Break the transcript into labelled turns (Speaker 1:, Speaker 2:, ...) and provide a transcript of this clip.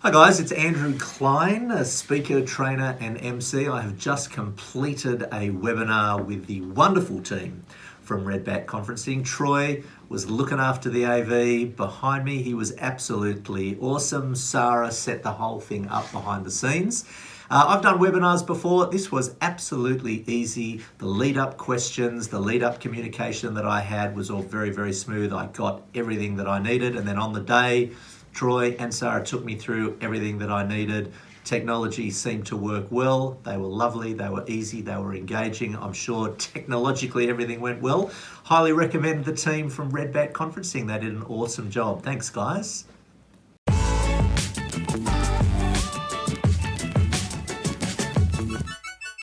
Speaker 1: Hi guys, it's Andrew Klein, a speaker, trainer and MC. I have just completed a webinar with the wonderful team from Redback Conferencing. Troy was looking after the AV behind me. He was absolutely awesome. Sarah set the whole thing up behind the scenes. Uh, I've done webinars before. This was absolutely easy. The lead up questions, the lead up communication that I had was all very, very smooth. I got everything that I needed. And then on the day, Troy and Sarah took me through everything that I needed. Technology seemed to work well. They were lovely, they were easy, they were engaging. I'm sure technologically everything went well. Highly recommend the team from Redback Conferencing. They did an awesome job. Thanks, guys.